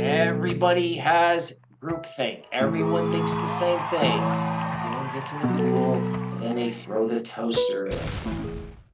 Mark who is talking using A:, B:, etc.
A: Everybody has groupthink. Everyone thinks the same thing. Everyone gets in the pool and they throw the toaster in.